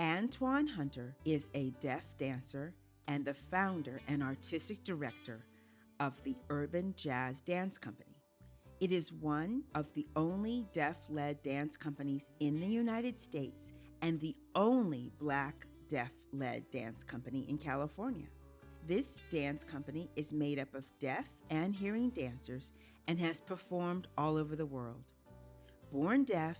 Antoine Hunter is a deaf dancer and the founder and artistic director of the Urban Jazz Dance Company. It is one of the only deaf led dance companies in the United States and the only black deaf led dance company in California. This dance company is made up of deaf and hearing dancers and has performed all over the world. Born deaf,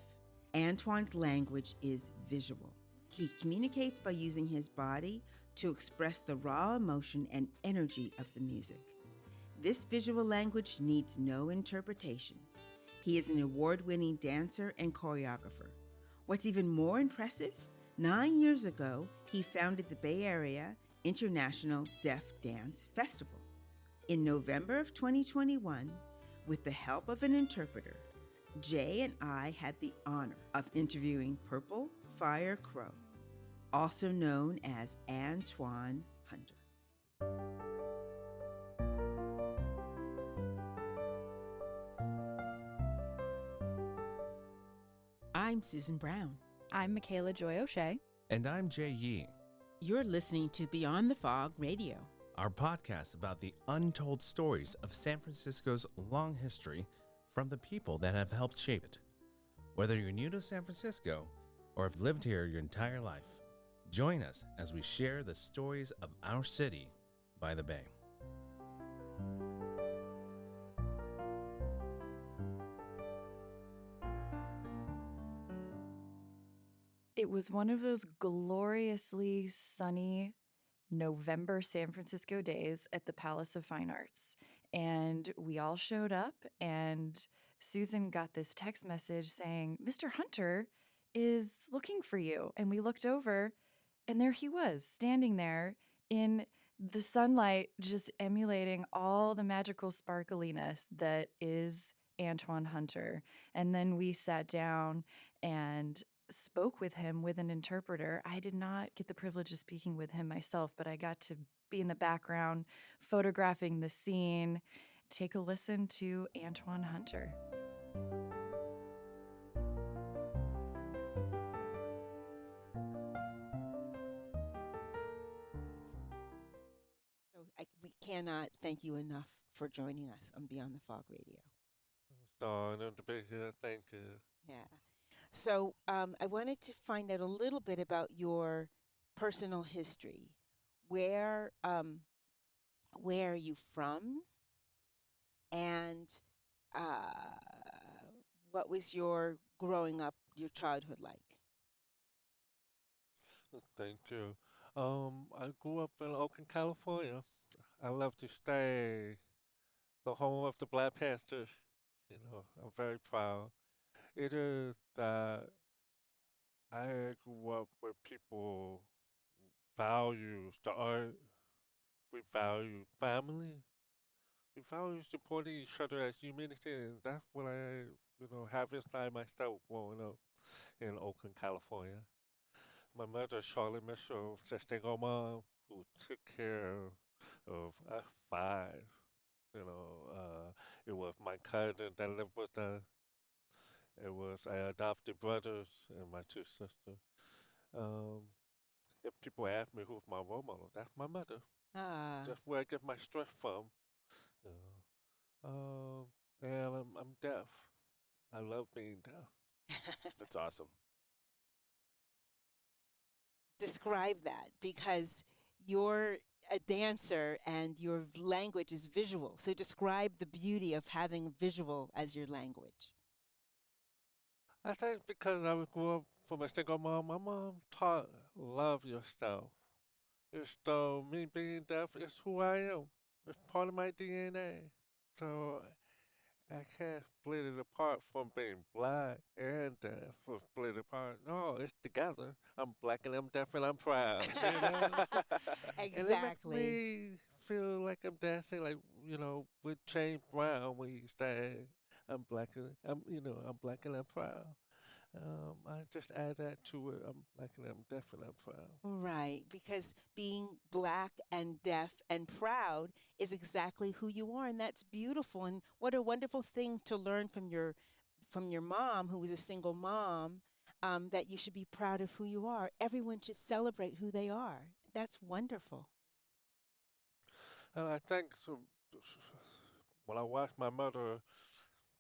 Antoine's language is visual. He communicates by using his body to express the raw emotion and energy of the music. This visual language needs no interpretation. He is an award winning dancer and choreographer. What's even more impressive, nine years ago, he founded the Bay Area International Deaf Dance Festival. In November of 2021, with the help of an interpreter, Jay and I had the honor of interviewing Purple Fire Crow, also known as Antoine Hunter. I'm Susan Brown. I'm Michaela Joy O'Shea. And I'm Jay Yee. You're listening to Beyond the Fog Radio, our podcast about the untold stories of San Francisco's long history from the people that have helped shape it. Whether you're new to San Francisco or have lived here your entire life, join us as we share the stories of our city by the bay. It was one of those gloriously sunny November San Francisco days at the Palace of Fine Arts. And we all showed up, and Susan got this text message saying, Mr. Hunter is looking for you. And we looked over, and there he was, standing there in the sunlight, just emulating all the magical sparkliness that is Antoine Hunter. And then we sat down and spoke with him with an interpreter. I did not get the privilege of speaking with him myself, but I got to be in the background, photographing the scene. Take a listen to Antoine Hunter. So I, we cannot thank you enough for joining us on Beyond the Fog Radio. It's an honor to be here. Thank you. Yeah. So um, I wanted to find out a little bit about your personal history. Where um, where are you from? And uh, what was your growing up, your childhood like? Thank you. Um, I grew up in Oakland, California. I love to stay the home of the Black Panthers. You know, I'm very proud. It is that I grew up where people value the art. We value family. We value supporting each other as humanity, and that's what I, you know, have inside myself growing up in Oakland, California. My mother, Charlotte Mitchell, a single mom who took care of us five. You know, uh, it was my cousin that lived with us. It was I adopted brothers and my two sisters. Um, if people ask me who's my role model, that's my mother. Ah. That's where I get my strength from. You know. Um, and I'm, I'm deaf. I love being deaf. That's awesome. Describe that because you're a dancer and your language is visual. So describe the beauty of having visual as your language. I think because I was grew up from a single mom, my mom taught love yourself. It's though me being deaf is who I am. It's part of my DNA. So I can't split it apart from being black and deaf or split it apart. No, it's together. I'm black and I'm deaf and I'm proud. You know? And it makes me feel like I'm dancing like, you know, with James Brown when he said I'm black and I'm you know, I'm black and I'm proud. Um, I just add that to it. I'm black and I'm deaf and I'm proud. Right, because being black and deaf and proud is exactly who you are, and that's beautiful. And what a wonderful thing to learn from your from your mom, who was a single mom, um, that you should be proud of who you are. Everyone should celebrate who they are. That's wonderful. And I think so, when I watch my mother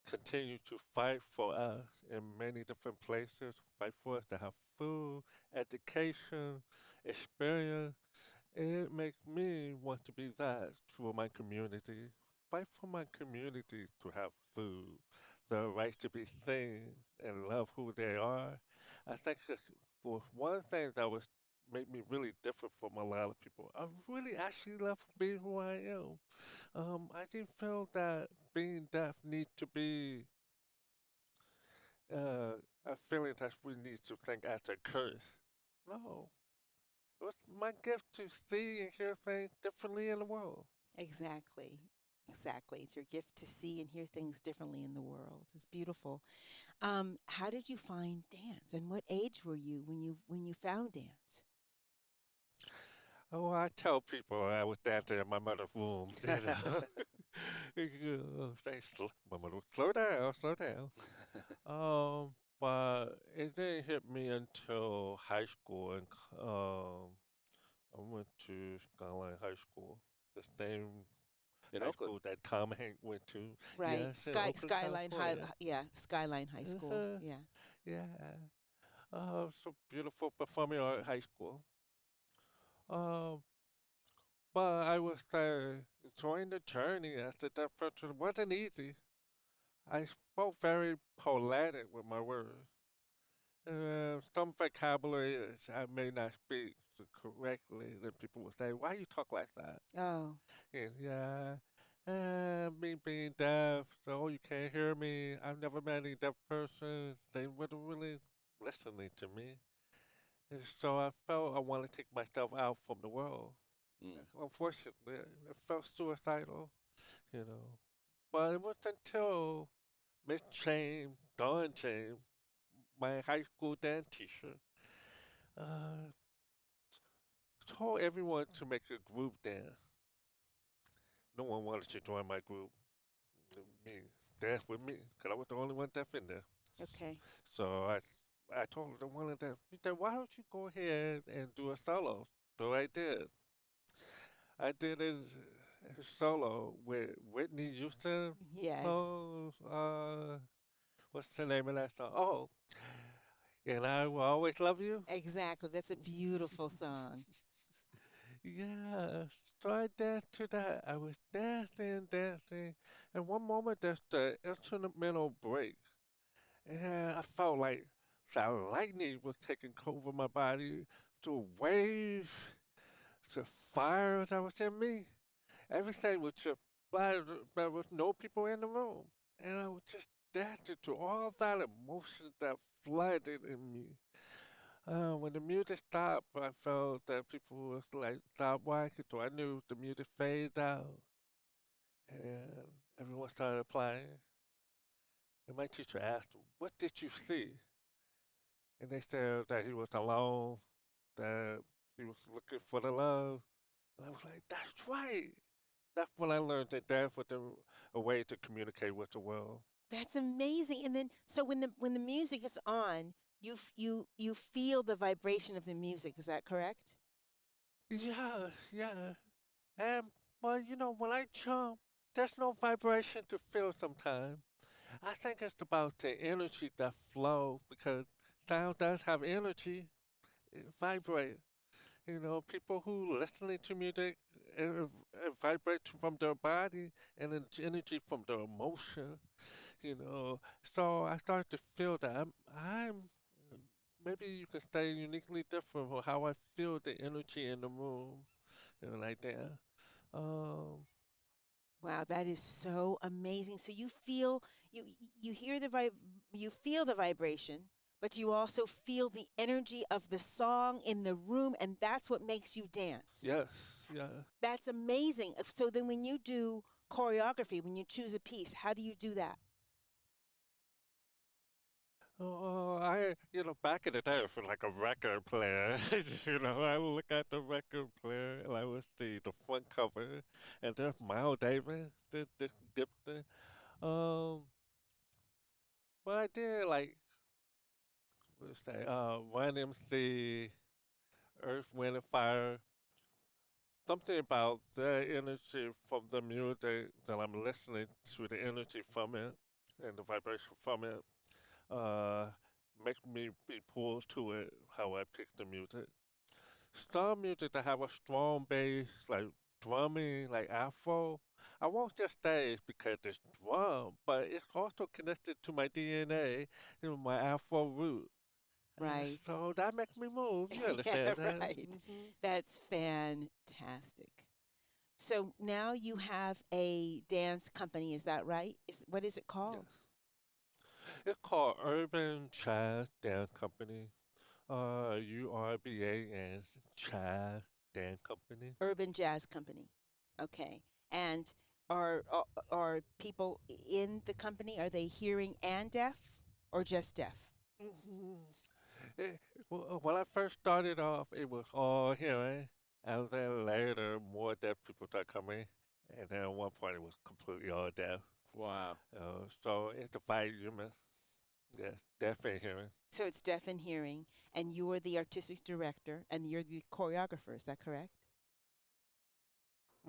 continue to fight for us in many different places, fight for us to have food, education, experience, it makes me want to be that for my community. Fight for my community to have food, the right to be seen and love who they are. I think was one thing that was made me really different from a lot of people. I really actually love being who I am. Um, I didn't feel that being deaf needs to be uh, a feeling that we need to think as a curse. No. It was my gift to see and hear things differently in the world. Exactly. Exactly. It's your gift to see and hear things differently in the world. It's beautiful. Um, how did you find dance, and what age were you when you when you found dance? Oh, I tell people I was dancing in my mother's womb. You know? You "Sl- my mother, would, slow down, slow down. um, but it didn't hit me until high school, and um, I went to Skyline High School, the same In high Oakland. school that Tom Hank went to. Right. Yes, in Sky, Skyline High. Yeah. Skyline High School. Uh-huh. Yeah. Yeah. Uh, so beautiful performing art high school. Um, but I was say enjoying the journey as a deaf person wasn't easy. I spoke very poetic with my words. Uh, some vocabulary I may not speak correctly, then people would say, "Why you talk like that?" Oh. And yeah, uh, me being deaf, so you can't hear me. I've never met any deaf person. They weren't really listening to me. And so I felt I wanted to take myself out from the world. Mm. Unfortunately, I felt suicidal, you know. But it wasn't until Miss James, Dawn James, my high school dance teacher, uh, told everyone to make a group dance. No one wanted to join my group. Me, dance with me, because I was the only one deaf in there. Okay. So I, I told the one of them, he said, why don't you go ahead and do a solo? So I did. I did a, a solo with Whitney Houston. Yes. Oh, uh, what's the name of that song? Oh, and I will always love you. Exactly. That's a beautiful song. Yeah, so I danced to that. I was dancing, dancing, and one moment there's the instrumental break, and I felt like that lightning was taking over my body. The wave, the fire that was in me, everything was just black. There was no people in the room, and I was just dancing to all that emotion that flooded in me. Uh, when the music stopped, I felt that people was like stop watching, so I knew the music faded out, and everyone started applying. And my teacher asked, "What did you see?" And they said that he was alone, that he was looking for the love, and I was like, "That's right." That's when I learned that dance was a, a way to communicate with the world. That's amazing. And then, so when the when the music is on, you you you feel the vibration of the music. Is that correct? Yeah, yeah. And well, you know, when I jump, there's no vibration to feel sometimes. I think it's about the energy that flows because sound does have energy. It vibrate. You know, people who listening to music, it, it vibrates from their body and energy from their emotion. You know, so I started to feel that I'm, I'm maybe you could say uniquely different from how I feel the energy in the room, you know, like that. Um, Wow, that is so amazing. So you feel you you hear the vib you feel the vibration, but you also feel the energy of the song in the room, and that's what makes you dance. yes, yeah. That's amazing. So then, when you do choreography, when you choose a piece, how do you do that? Oh, I, you know, back in the day, I was like a record player. you know, I would look at the record player and I would see the front cover, and there's Miles Davis, the, the Gibson. Um, but I did like what's that? Uh, Run MC, Earth, Wind and Fire. Something about the energy from the music that I'm listening to, the energy from it and the vibration from it, uh, make me be pulled to it. How I pick the music. Some music that have a strong bass, like drumming, like Afro. I won't just say it's because it's drum, but it's also connected to my DNA and my Afro root. And Right. So that makes me move. You Yeah, that? right. Mhm. That's fantastic. So now you have a dance company, is that right? Is what is it called? Yes. It's called Urban Jazz Dance Company. Uh, U R B A N Jazz Dance Company. Urban Jazz Company. Okay. And are are, are people in the company are they hearing and deaf or just deaf? Mhm. It- when I first started off, it was all hearing, and then later more deaf people started coming, and then at one point it was completely all deaf. Wow. Uh, so it's divided human. Yes, deaf and hearing. So it's deaf and hearing, and you're the artistic director and you're the choreographer, is that correct?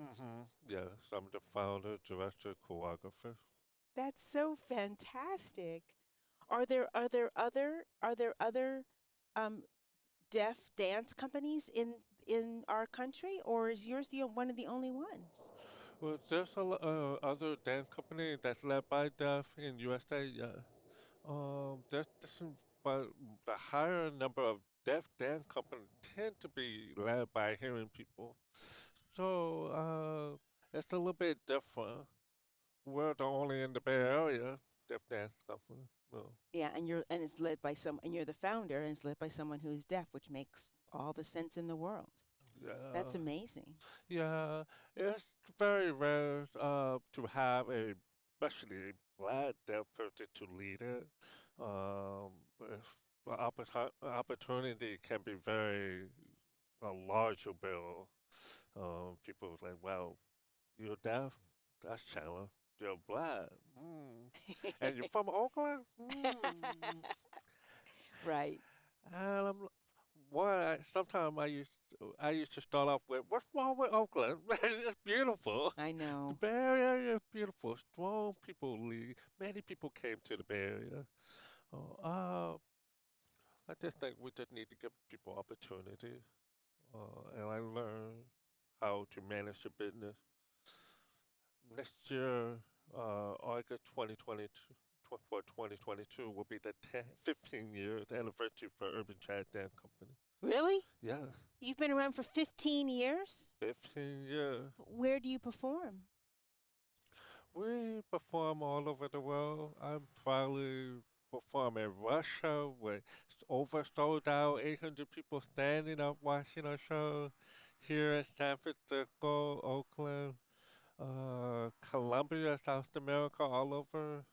Mm-hmm. Yes, I'm the founder, director, choreographer. That's so fantastic. Are there are there other are there other um, deaf dance companies in in our country, or is yours the one of the only ones? Well, there's a uh, other dance company that's led by deaf in USA. Yeah, um, there's, there's but the higher number of deaf dance companies tend to be led by hearing people. So uh, it's a little bit different. We're the only in the Bay Area deaf dance company. Well, Yeah, and you're and it's led by some and you're the founder and it's led by someone who is deaf, which makes all the sense in the world. yeah. That's amazing. Yeah, it's very rare uh, to have a, especially a black deaf person to lead it. Um, if opportunity can be very a larger bill. Um, people are like, "Well, you're deaf. That's challenge. You're black, mm. and you're from Oakland." Mm. right. And I'm, why? Sometimes I used I used to start off with, "What's wrong with Oakland? it's beautiful. I know The. Bay Area is beautiful. Strong people lead. Many people came to the Bay Area. Oh, uh, I just think we just need to give people opportunity. Uh, and I learned how to manage a business. Next year, uh, August 2022, for 2022 will be the 10, 15 years anniversary for Urban Jazz Dance Company. Really? Yeah, You've been around for 15 years? 15 years. Where do you perform? We perform all over the world. I'm probably perform in Russia with over sold out 800 people standing up watching our show. Here in San Francisco, Oakland, uh, Colombia, South America, all over.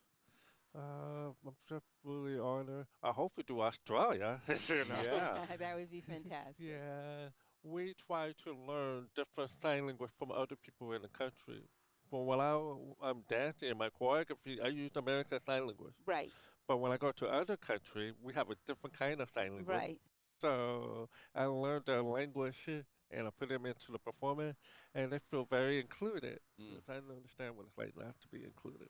Uh, I'm just really honored. I hope we do Australia. you know? Yeah. that would be fantastic. Yeah, we try to learn different sign language from other people in the country. But when I, I'm dancing in my choreography, I use American Sign Language. Right, But when I go to other country, we have a different kind of sign language. right. So I learned their language and I put them into the performance, and they feel very included. Mm. Which I don't understand what it's like not to be included.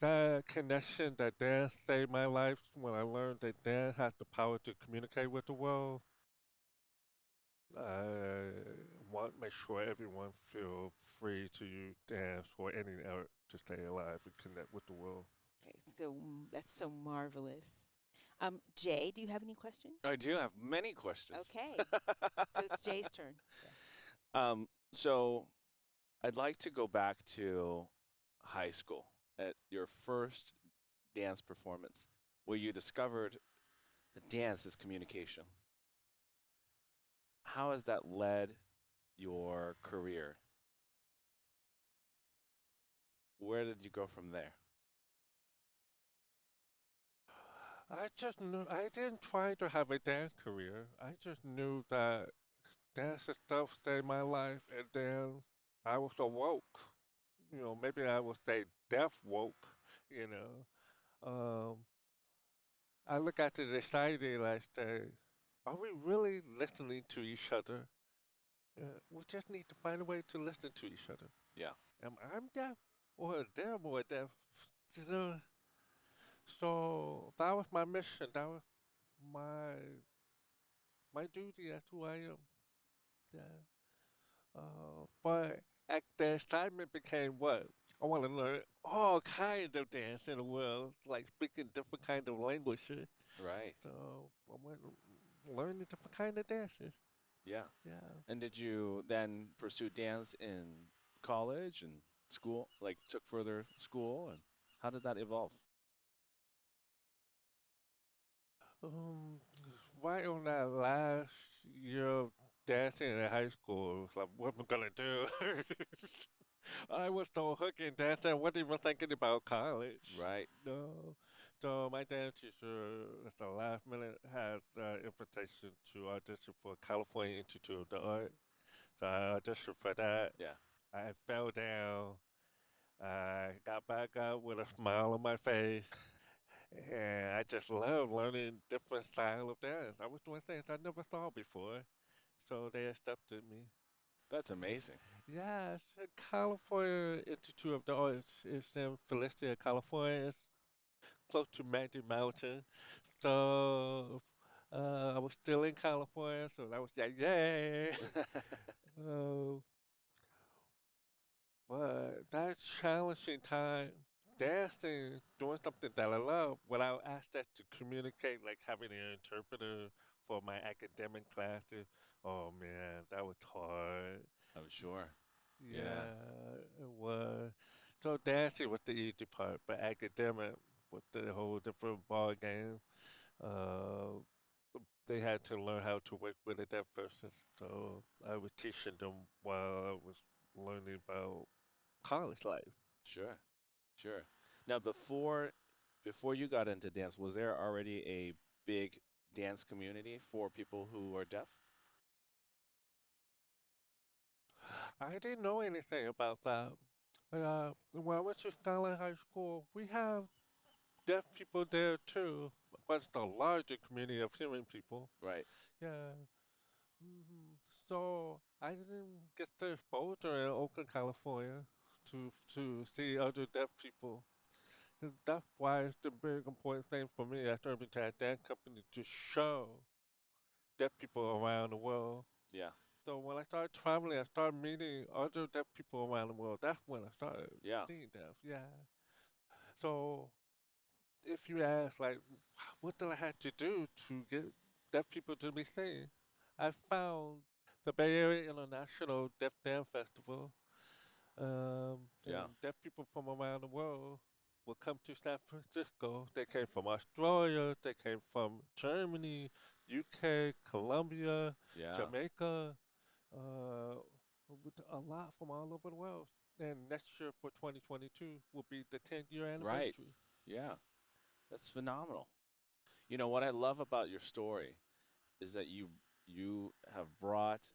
That connection that dance saved my life when I learned that dance has the power to communicate with the world. I want to make sure everyone feel free to use dance or any art to stay alive and connect with the world. Okay, so that's so marvelous. Um, Jay, do you have any questions? I do have many questions. Okay, so it's Jay's turn. Um, so I'd like to go back to high school at your first dance performance where you discovered that dance is communication. How has that led your career? Where did you go from there? I just knew I didn't try to have a dance career. I just knew that dance and stuff saved my life, and then I was awoke. You know, maybe I would say deaf woke. You know, um, I look at the society like, uh, are we really listening to each other? Uh, we just need to find a way to listen to each other. Yeah. Am I deaf or they're more deaf? So, so that was my mission. That was my my duty. That's who I am. Yeah. Uh, but at the excitement became what? I want to learn all kinds of dance in the world, like speaking different kind of languages. Right. So I went learning different kind of dances. Yeah. Yeah. And did you then pursue dance in college and school? Like took further school and how did that evolve? Um, right on that last year of dancing in high school, it was like, what am I gonna do? I was so hooked in dance, I wasn't even thinking about college. Right. No. So my dance teacher, at the last minute, had uh, invitation to audition for California Institute of the Art. So I auditioned for that. Yeah. I fell down. I got back up with a smile on my face. And I just love learning different style of dance. I was doing things I never saw before. So they accepted me. That's amazing. Yeah, it's California Institute of the Arts. It's in Valencia, California. It's close to Magic Mountain. So uh, I was still in California, so that was like, yay. uh, but that challenging time, dancing, doing something that I love, without access to communicate, like having an interpreter for my academic classes. Oh man, that was hard. I'm sure. Yeah, Yeah. it was. So dancing was the easy part, but academic was the whole different ball game. Uh, they had to learn how to work with a deaf person, so I was teaching them while I was learning about college life. Sure. Sure. Now before before you got into dance, was there already a big dance community for people who are deaf? I didn't know anything about that. Uh, when I went to Skyline High School, we have deaf people there too, but it's the larger community of hearing people. Right. Yeah. Mm -hmm. So I didn't get the exposure in Oakland, California, to to see other deaf people. And that's why it's the big important thing for me at Urban Jazz Dance Company to show deaf people around the world. Yeah. So when I started traveling, I started meeting other deaf people around the world. That's when I started Yeah. seeing deaf. Yeah. So if you ask, like, what did I have to do to get deaf people to be seen? I found the Bay Area International Deaf Dance Festival. Um, Yeah. deaf people from around the world will come to San Francisco. They came from Australia. They came from Germany, UK, Colombia. Yeah. Jamaica, uh, a lot from all over the world. And next year for 2022 will be the 10th year anniversary. Right. Yeah. That's phenomenal. You know what I love about your story is that you you have brought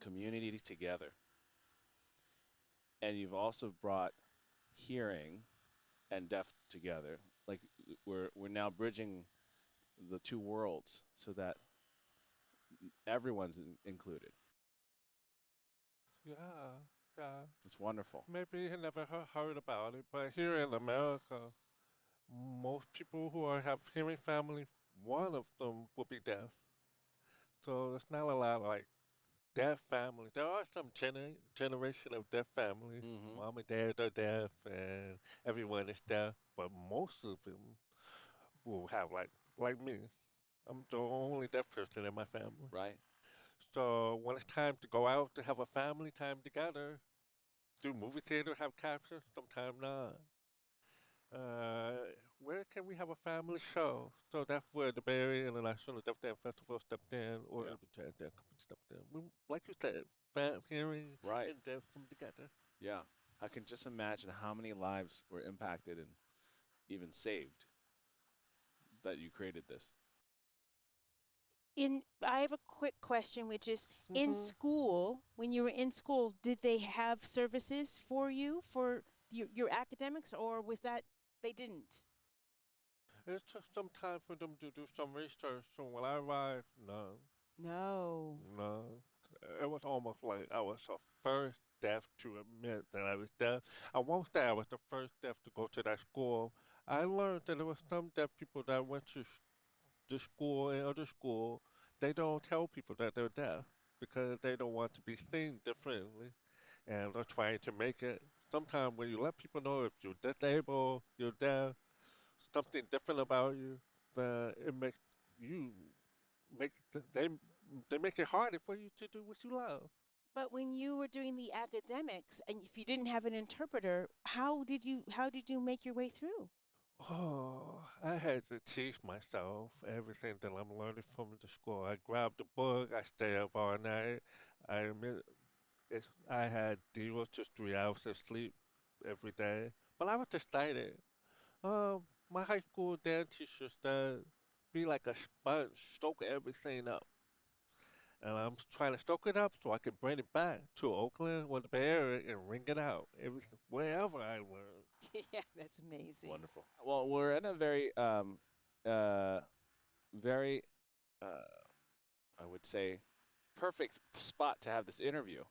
community together. And you've also brought hearing and deaf together. Like we're we're now bridging the two worlds so that everyone's in- included. Yeah, yeah. It's wonderful. Maybe you never heard about it, but here in America, most people who are have hearing family, one of them will be deaf. So it's not a lot like deaf families. There are some gener- generation of deaf families. Mhm. Mom and dad are deaf, and everyone is deaf, but most of them will have like like me. I'm the only deaf person in my family. Right? So when it's time to go out to have a family time together, do movie theater have captions? Sometimes not. Uh, where can we have a family show? So that's where the Bay Area International Deaf Dance Festival stepped in, or Yeah. Urban Jazz Dance stepped in. We, like you said, fam- hearing Right. and deaf come together. Yeah. I can just imagine how many lives were impacted and even saved that you created this. in I have a quick question, which is in Mhm. school, when you were in school, did they have services for you for your, your academics, or was that they didn't? It took some time for them to do some research. So when I arrived, no, No. no, it was almost like I was the first deaf to admit that I was deaf. I won't say I was the first deaf to go to that school. I learned that there were some deaf people that went to the school and other school. They don't tell people that they're deaf because they don't want to be seen differently, and they're trying to make it. Sometimes when you let people know if you're disabled, you're deaf, something different about you, that it makes you make th- they they make it harder for you to do what you love. But when you were doing the academics and if you didn't have an interpreter, how did you how did you make your way through? Oh, I had to teach myself everything that I'm learning from the school. I grabbed the book, I stay up all night. I admit, it's, I had zero to three hours of sleep every day, but I was just excited. Um, my high school dance teacher said, "Be like a sponge, soak everything up." And I'm trying to soak it up so I can bring it back to Oakland or the Bay Area and ring it out every wherever I learn. yeah, that's amazing. Wonderful. Well, we're in a very, um, uh, very, uh, I would say, perfect spot to have this interview,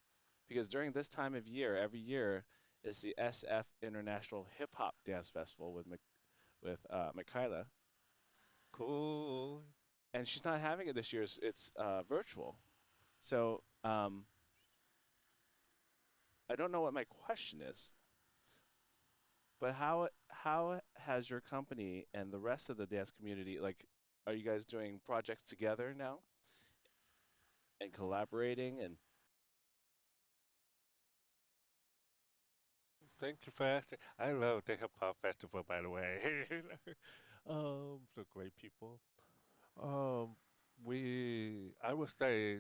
because during this time of year, every year is the SF International Hip Hop Dance Festival with Mik- with uh, Michaela, Cool. and she's not having it this year. It's, it's uh, virtual, so um, I don't know what my question is. But how how has your company and the rest of the dance community like? Are you guys doing projects together now? And collaborating and Thank you for asking. I love the hip hop festival, by the way. um, the great people. Um, we, I would say,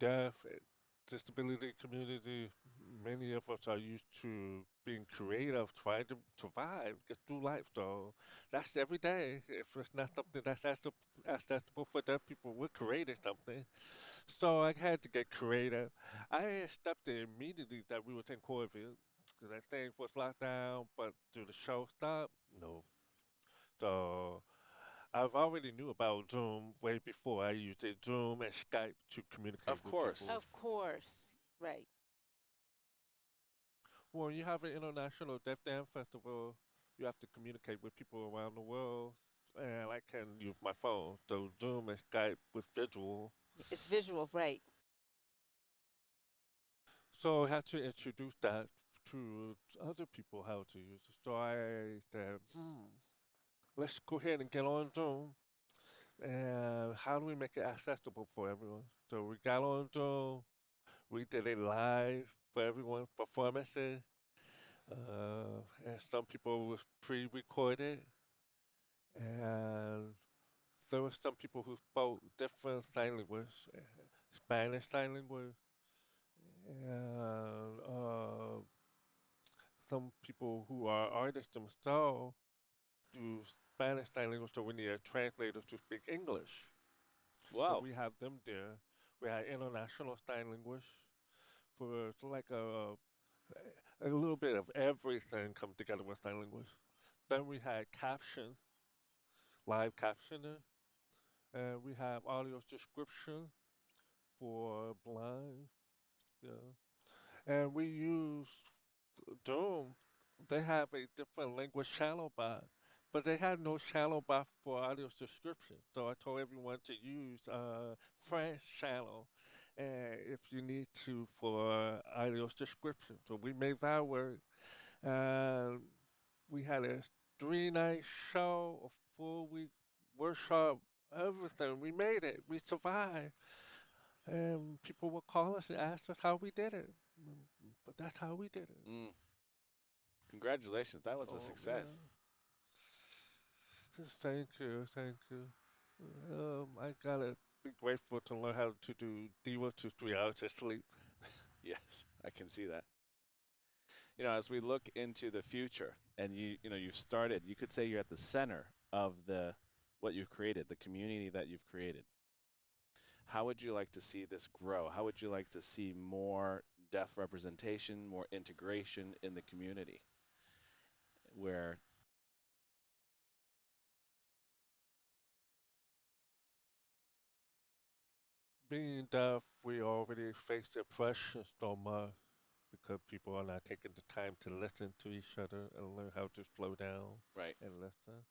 deaf, disability community. Many of us are used to being creative, trying to survive, get through life. So that's every day. If it's not something that's accessible for deaf people, we're creating something. So I had to get creative. I accepted immediately that we was in COVID because that thing was locked down, but do the show stop? No. So I've already knew about Zoom way before. I used it, Zoom and Skype to communicate. Of course. people. Of course. Right. Well, you have an international Deaf Dance Festival. You have to communicate with people around the world, and I can use my phone. So Zoom and Skype with visual. It's visual, right. So I had to introduce that to other people how to use it. So I said, hmm, let's go ahead and get on Zoom. And how do we make it accessible for everyone? So we got on Zoom. We did it live for everyone, performances. Uh, and some people was pre-recorded. And there were some people who spoke different sign language, Spanish sign language, and uh, some people who are artists themselves do Spanish sign language, so we need a translator to speak English. So wow, we have them there. We have international sign language for like a a little bit of everything come together with sign language. Then we had caption, live captioning, and we have audio description for blind. Yeah, and we use Zoom. They have a different language channel bot, but they had no channel bot for audio description. So I told everyone to use uh, French channel, and if you need to for audio description. So we made that work, and we had a three-night show, a full-week workshop, everything. We made it. We survived, and people would call us and ask us how we did it. But that's how we did it. mm. congratulations! That was Oh, a success. yeah. Thank you, thank you. Um, I gotta be grateful to learn how to do zero to three hours of sleep. Yes, I can see that. You know, as we look into the future, and you you know you've started, you could say you're at the center of the what you've created, the community that you've created. How would you like to see this grow? How would you like to see more deaf representation, more integration in the community, where being deaf, we already face oppression so much because people are not taking the time to listen to each other and learn how to slow down right. and listen.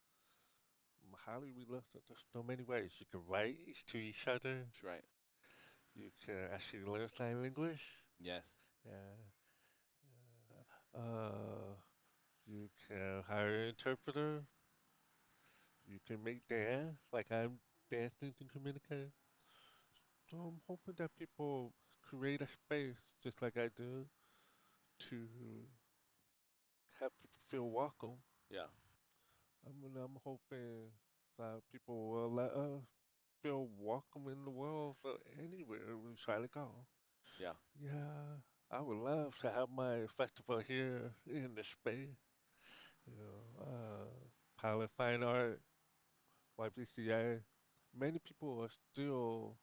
Mm, how do we listen? There's so many ways. You can write to each other. That's right. You can actually learn sign language. Yes. Yeah. Uh, you can hire an interpreter. You can make dance, like I'm dancing to communicate. So I'm hoping that people create a space, just like I do, to have people feel welcome. Yeah. I mean, I'm hoping that people will let us feel welcome in the world for anywhere we try to go. Yeah. Yeah, I would love to have my festival here in the space. You know, uh, Pilot Fine Art, YBCA. Many people are still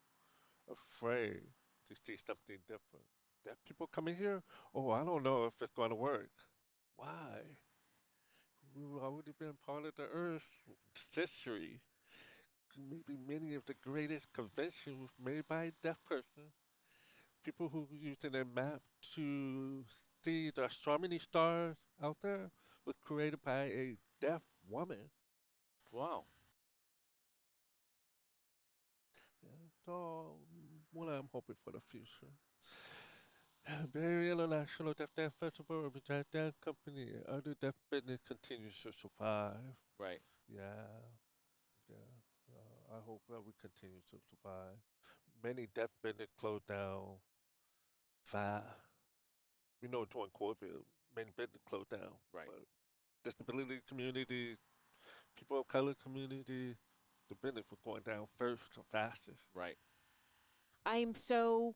afraid to see something different. That people coming here, oh, I don't know if it's going to work. Why? We've already been part of the Earth history. Maybe many of the greatest conventions made by a deaf person people who using a map to see the astronomy stars out there was created by a deaf woman. Wow. Yeah, so what I'm hoping for the future. Bay Area International Deaf Dance Festival, Urban Jazz Dance Company, other deaf business continues to survive. Right. Yeah, yeah. Uh, I hope that we continue to survive. Many deaf business closed down fast. We know during COVID, many business closed down. Right. But disability community, people of color community, the business was going down first or fastest. Right. I am so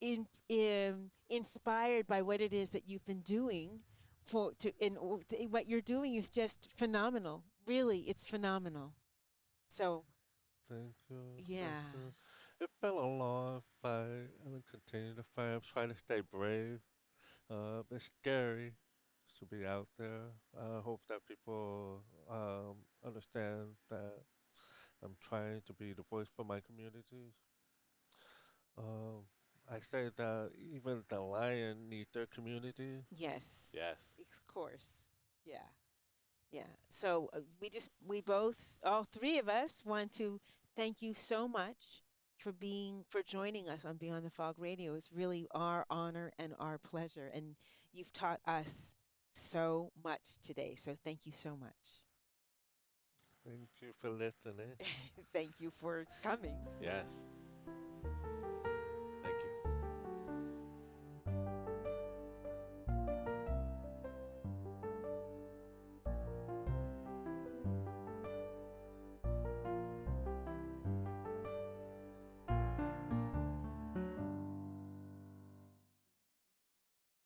in, um, inspired by what it is that you've been doing for to and what you're doing is just phenomenal. Really, it's phenomenal. So Thank you. thank Yeah. you. It's been a long fight. I'm gonna continue to fight. I'm trying to stay brave. Uh, it's scary to be out there. I hope that people um, understand that I'm trying to be the voice for my communities. Um, I say that even the lion need their community. yes, Yes. of course, yeah, yeah. So uh, we just we both all three of us want to thank you so much for being for joining us on Beyond the Fog Radio. It's really our honor and our pleasure, and you've taught us so much today. So thank you so much. Thank you for listening. thank you for coming. Yes.